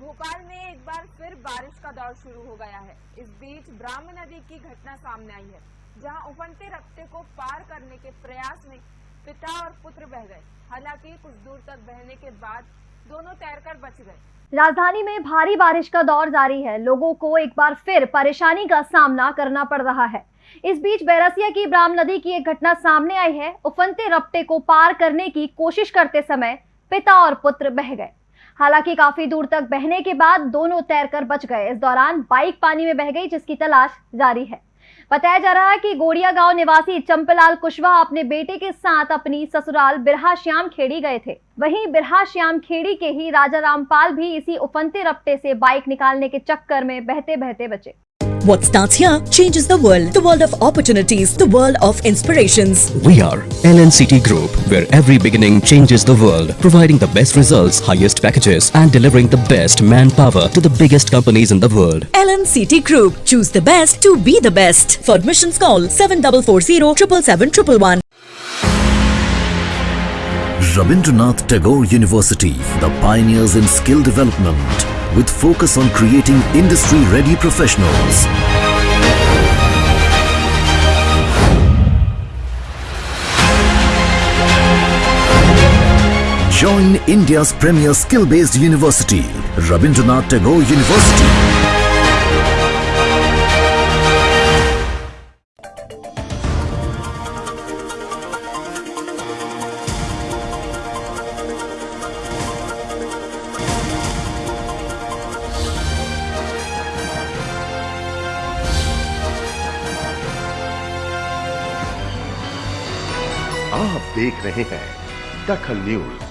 भोपाल में एक बार फिर बारिश का दौर शुरू हो गया है। इस बीच ब्राह्म नदी की घटना सामने आई है, जहाँ उफनते रफ्ते को पार करने के प्रयास में पिता और पुत्र बह गए। हालाँकि कुछ दूर तक बहने के बाद दोनों तैरकर बच गए। राजधानी में भारी बारिश का दौर जारी है। लोगों को एक बार फिर परेशानी का सामना करना पड़ रहा है। इस बीच बैरसिया की ब्राह्म नदी की एक घटना सामने आई है। उफनते रफ्ते को पार करने की कोशिश करते समय पिता और पुत्र बह गए। हालाँकि काफ़ी दूर तक बहने के बाद दोनों तैरकर बच गए। इस दौरान बाइक पानी में बह गई, जिसकी तलाश जारी है। बताया जा रहा है कि गोड़िया गाँव निवासी चंपलाल कुशवाहा अपने बेटे के साथ अपनी ससुराल बिरहा श्याम खेड़ी गए थे। वहीं बिरहा श्याम खेड़ी के ही राजा रामपाल भी इसी उफनते रपटे से बाइक निकालने के चक्कर में बहते बहते बचे। What starts here changes the world. The world of opportunities, the world of inspirations. We are LNCT Group, where every beginning changes the world, providing the best results, highest packages, and delivering the best manpower to the biggest companies in the world. LNCT Group. Choose the best to be the best. For admissions call 7440 777 Rabindranath Tagore University, the pioneers in skill development, with focus on creating industry-ready professionals. Join India's premier skill-based university, Rabindranath Tagore University. आप देख रहे हैं दखल news.